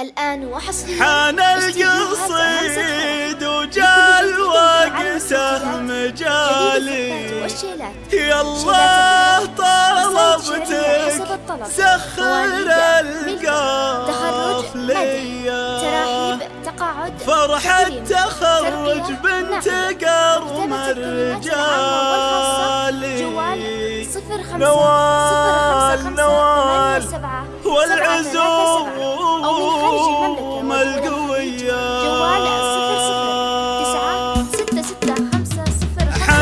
الآن وحصريا حان القصيد وجال وقته مجالي يا الله طلبتك سخر القاف ليا فرحة تخرج بنت قرم الرجالي نوال نوال. والعزوم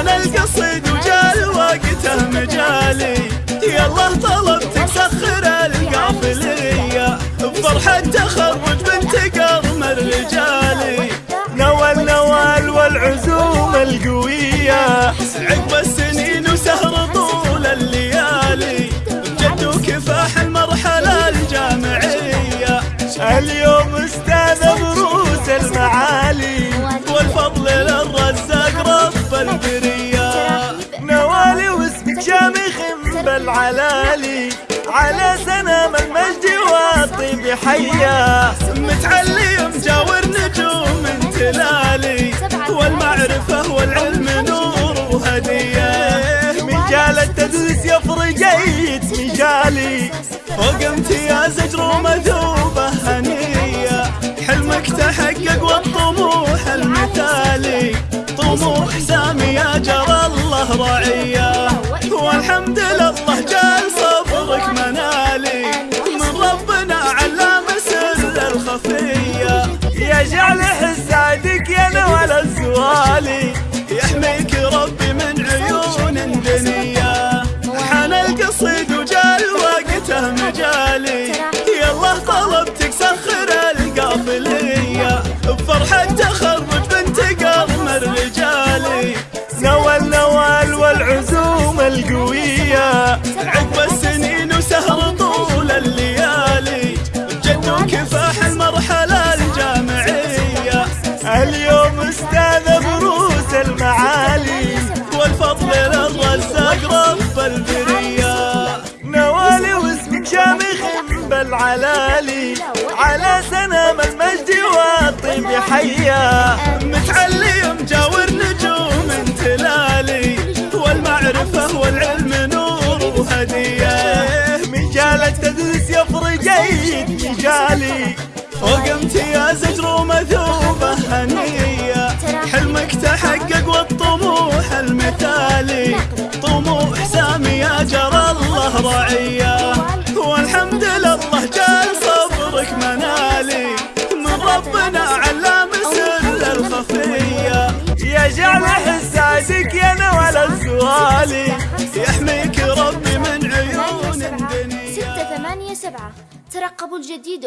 القصيد وجال وقته مجالي. يلا طلبتك سخر القافلية. بفرحة تخرج بنت قرم الرجالي. نوال نوال والعزوم القوية. عقب السنين وسهر بالعلالي على سنام المجد والطيب حيا. متعلي مجاور نجوم تلالي والمعرفة والعلم نور وهدية. مجال التدريس يفرقيت مجالي فوق امتياز اجر مذوبة هنية. حلمك تحقق والطموح المثالي طموح سامي يا جرى الله رعية. لله جال صبرك منالي. من ربنا علام سر الخفية. يجعل حسادك يا نوال الزوالي. يحميك ربي من عيون دنيا حان القصيد وجال وقته مجالي. يالله طلبتك سخر القافلية. بفرحة تخرج بنت قرم الرجالي نوال نوال والعزوم القوية. عقب السنين وسهر طول الليالي جد وكفاح المرحلة الجامعية. اليوم أستاذ بروس المعالي والفضل للرزاق رب البرية نوالي واسمك شامخ بالعلالي على سنام المجد والطيب حيا. المثالي طموح سامي يا جرى الله رعيه والحمد لله جال صبرك منالي. من ربنا علام سر الخفية. يجعل حسادك يا نوال الزوالي يحميك ربي من عيون الدنيا ستة ثمانية سبعة. ترقبوا الجديد